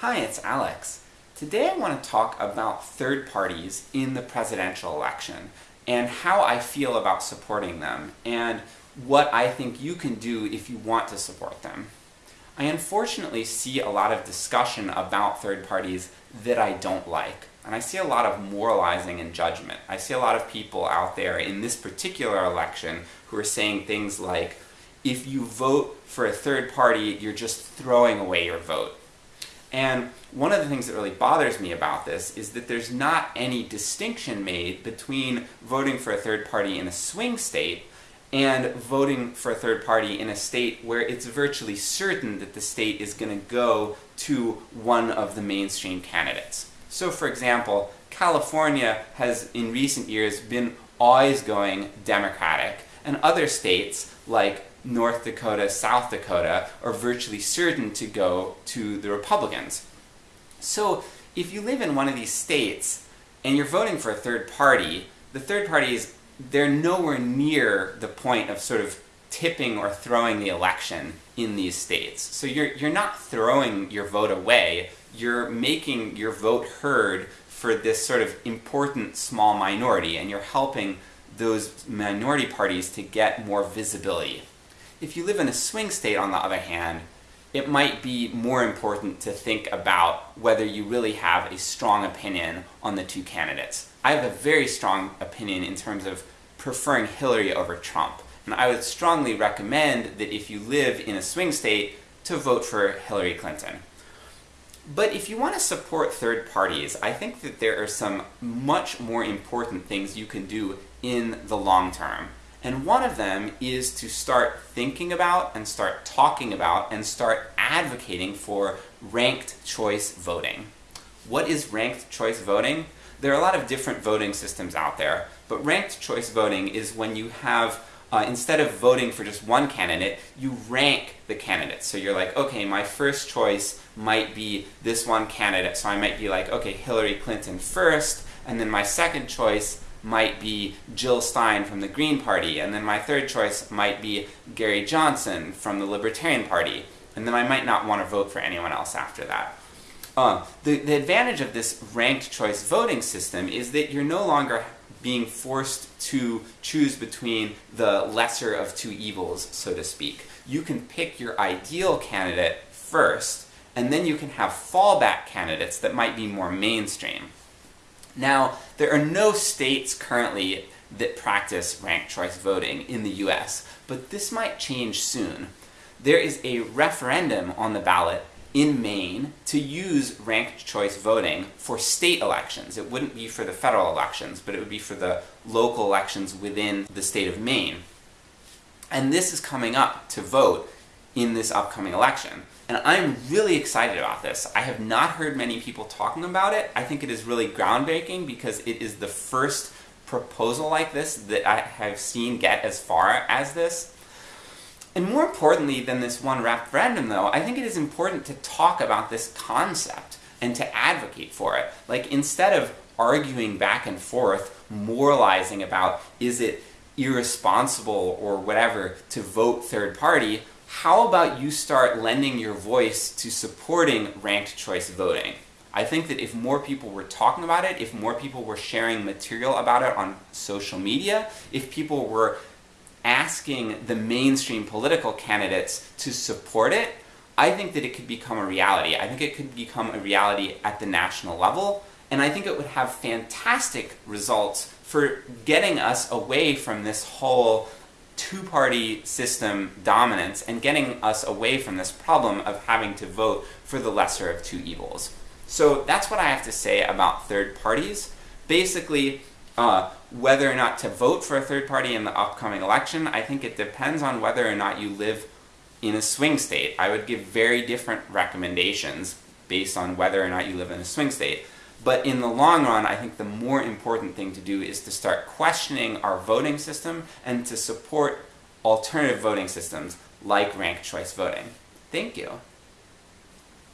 Hi, it's Alex. Today I want to talk about third parties in the presidential election, and how I feel about supporting them, and what I think you can do if you want to support them. I unfortunately see a lot of discussion about third parties that I don't like, and I see a lot of moralizing and judgment. I see a lot of people out there in this particular election who are saying things like, if you vote for a third party, you're just throwing away your vote. And one of the things that really bothers me about this is that there's not any distinction made between voting for a third party in a swing state and voting for a third party in a state where it's virtually certain that the state is going to go to one of the mainstream candidates. So for example, California has in recent years been always going Democratic, and other states like North Dakota, South Dakota, are virtually certain to go to the Republicans. So if you live in one of these states, and you're voting for a third party, the third party is, they're nowhere near the point of sort of tipping or throwing the election in these states. So you're, you're not throwing your vote away, you're making your vote heard for this sort of important small minority, and you're helping those minority parties to get more visibility. If you live in a swing state, on the other hand, it might be more important to think about whether you really have a strong opinion on the two candidates. I have a very strong opinion in terms of preferring Hillary over Trump, and I would strongly recommend that if you live in a swing state, to vote for Hillary Clinton. But if you want to support third parties, I think that there are some much more important things you can do in the long term. And one of them is to start thinking about, and start talking about, and start advocating for ranked choice voting. What is ranked choice voting? There are a lot of different voting systems out there, but ranked choice voting is when you have, uh, instead of voting for just one candidate, you rank the candidates. So you're like, okay, my first choice might be this one candidate, so I might be like, okay, Hillary Clinton first, and then my second choice might be Jill Stein from the Green Party, and then my third choice might be Gary Johnson from the Libertarian Party, and then I might not want to vote for anyone else after that. Uh, the, the advantage of this ranked choice voting system is that you're no longer being forced to choose between the lesser of two evils, so to speak. You can pick your ideal candidate first, and then you can have fallback candidates that might be more mainstream. Now, there are no states currently that practice ranked choice voting in the US, but this might change soon. There is a referendum on the ballot in Maine to use ranked choice voting for state elections. It wouldn't be for the federal elections, but it would be for the local elections within the state of Maine. And this is coming up to vote in this upcoming election. And I'm really excited about this. I have not heard many people talking about it. I think it is really groundbreaking because it is the first proposal like this that I have seen get as far as this. And more importantly than this one referendum though, I think it is important to talk about this concept and to advocate for it. Like instead of arguing back and forth, moralizing about is it irresponsible or whatever to vote third party, how about you start lending your voice to supporting ranked choice voting? I think that if more people were talking about it, if more people were sharing material about it on social media, if people were asking the mainstream political candidates to support it, I think that it could become a reality. I think it could become a reality at the national level, and I think it would have fantastic results for getting us away from this whole two-party system dominance and getting us away from this problem of having to vote for the lesser of two evils. So that's what I have to say about third parties. Basically, uh, whether or not to vote for a third party in the upcoming election, I think it depends on whether or not you live in a swing state. I would give very different recommendations based on whether or not you live in a swing state. But in the long run, I think the more important thing to do is to start questioning our voting system and to support alternative voting systems like ranked choice voting. Thank you.